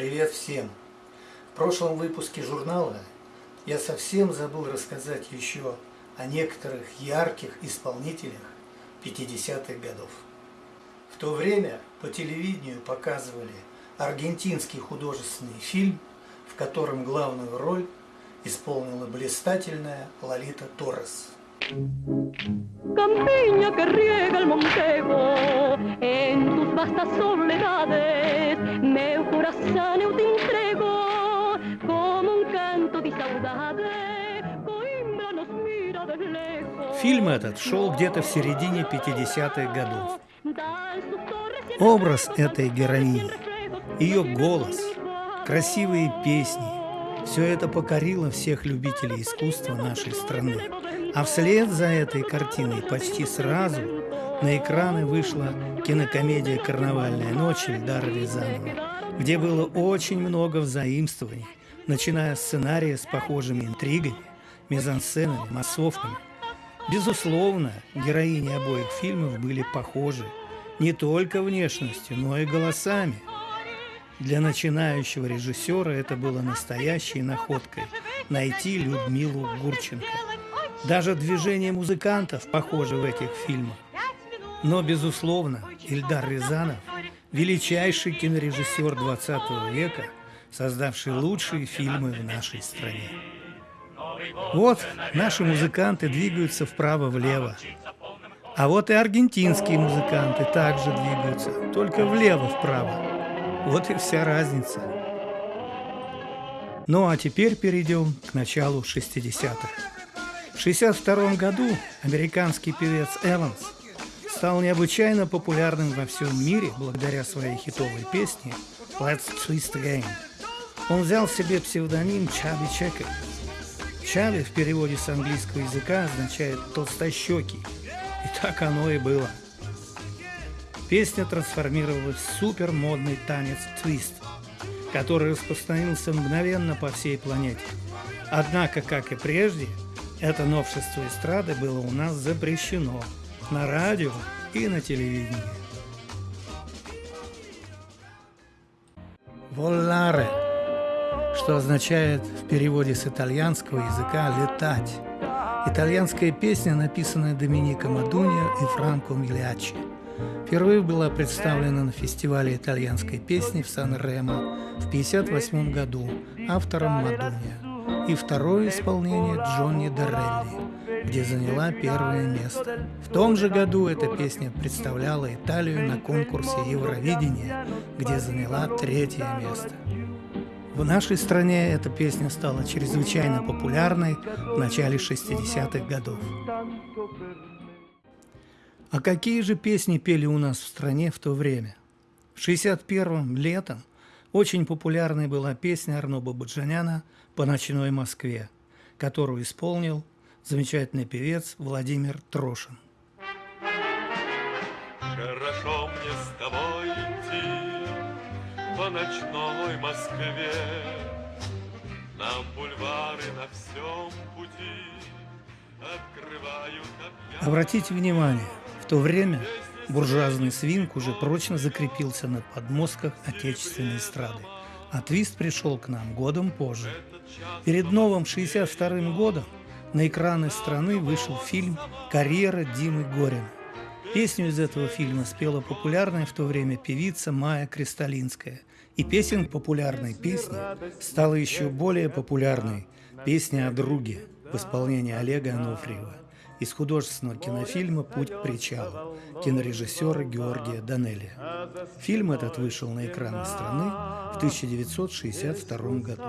Привет всем! В прошлом выпуске журнала я совсем забыл рассказать еще о некоторых ярких исполнителях 50-х годов. В то время по телевидению показывали аргентинский художественный фильм, в котором главную роль исполнила блистательная Лолита Торрес. Campiña que riega el Montego, en tus vastas soledades, coração eu te entrego, como um canto de saudade, Coimbra nos mira de lejos. Фильм этот шел где-то в середине 50-х годов. Образ этой героини, ее голос, красивые песни – все это покорило всех любителей искусства нашей страны. А вслед за этой картиной почти сразу на экраны вышла кинокомедия «Карнавальная ночь» Эльдара Рязанова, где было очень много взаимствований, начиная с сценария с похожими интригами, мизансценами, массовками. Безусловно, героини обоих фильмов были похожи не только внешностью, но и голосами. Для начинающего режиссера это было настоящей находкой – найти Людмилу Гурченко – даже движения музыкантов похожи в этих фильмах. Но, безусловно, Ильдар Рязанов – величайший кинорежиссер 20 века, создавший лучшие фильмы в нашей стране. Вот наши музыканты двигаются вправо-влево. А вот и аргентинские музыканты также двигаются, только влево-вправо. Вот и вся разница. Ну а теперь перейдем к началу 60-х. В 1962 году американский певец Эванс стал необычайно популярным во всем мире благодаря своей хитовой песне «Let's Twist Again». Он взял себе псевдоним Чаби Чекер. Чаби в переводе с английского языка означает «толстощекий». И так оно и было. Песня трансформировалась в супермодный танец твист, который распространился мгновенно по всей планете. Однако, как и прежде, это новшество эстрады было у нас запрещено на радио и на телевидении. Волларе, что означает в переводе с итальянского языка «летать». Итальянская песня, написанная Домиником Адуньо и Франко Милиачи. Впервые была представлена на фестивале итальянской песни в Сан-Ремо в 1958 году автором Мадунья и второе исполнение Джонни Дорелли, где заняла первое место. В том же году эта песня представляла Италию на конкурсе Евровидения, где заняла третье место. В нашей стране эта песня стала чрезвычайно популярной в начале 60-х годов. А какие же песни пели у нас в стране в то время? В 61-м летом очень популярной была песня Арно Бабаджаняна «По ночной Москве», которую исполнил замечательный певец Владимир Трошин. Хорошо мне с тобой идти по ночной Москве, На бульвары на всем пути открывают Обратите внимание, в то время Буржуазный свинг уже прочно закрепился на подмостках отечественной эстрады, а твист пришел к нам годом позже. Перед новым 62-м годом на экраны страны вышел фильм «Карьера Димы Горина». Песню из этого фильма спела популярная в то время певица Майя Кристалинская. И песен популярной песни стала еще более популярной песня о друге в исполнении Олега Анофриева из художественного кинофильма «Путь к причалу» кинорежиссера Георгия Данелия. Фильм этот вышел на экраны страны в 1962 году.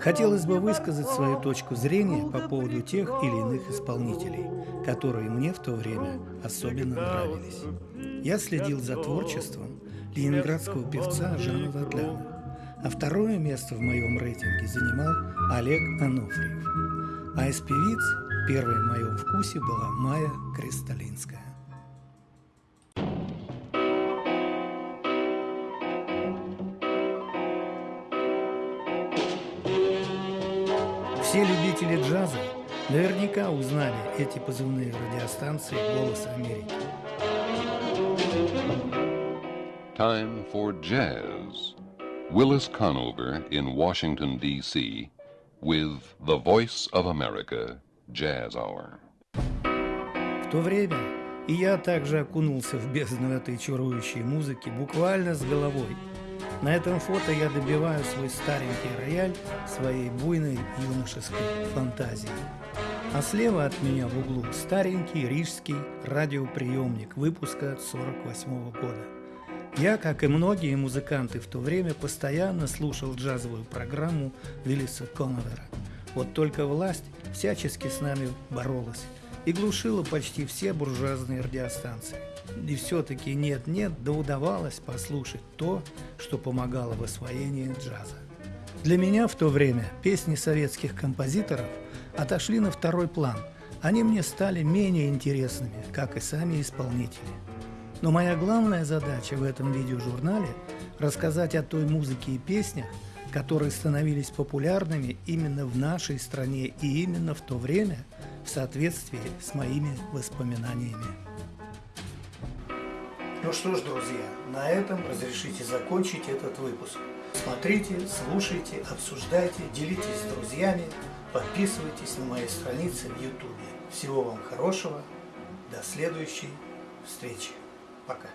Хотелось бы высказать свою точку зрения по поводу тех или иных исполнителей, которые мне в то время особенно нравились. Я следил за творчеством ленинградского певца Жана Ватляна, а второе место в моем рейтинге занимал Олег Анофриев. А из певиц Первой в моем вкусе была Майя Кристалинская. Все любители джаза наверняка узнали эти позывные радиостанции «Голос Америки». Time for jazz. Willis Conover in Washington, D.C., with the Voice of America Jazz Hour. В то время и я также окунулся в бездну этой чарующей музыки буквально с головой. На этом фото я добиваю свой старенький рояль своей буйной юношеской фантазией. А слева от меня в углу старенький рижский радиоприемник выпуска 48 года. Я, как и многие музыканты в то время, постоянно слушал джазовую программу Виллиса Коновера. Вот только власть всячески с нами боролась и глушила почти все буржуазные радиостанции. И все-таки нет-нет, да удавалось послушать то, что помогало в освоении джаза. Для меня в то время песни советских композиторов отошли на второй план. Они мне стали менее интересными, как и сами исполнители. Но моя главная задача в этом видеожурнале – рассказать о той музыке и песнях, которые становились популярными именно в нашей стране и именно в то время в соответствии с моими воспоминаниями. Ну что ж, друзья, на этом разрешите закончить этот выпуск. Смотрите, слушайте, обсуждайте, делитесь с друзьями, подписывайтесь на мои страницы в YouTube. Всего вам хорошего, до следующей встречи. Пока.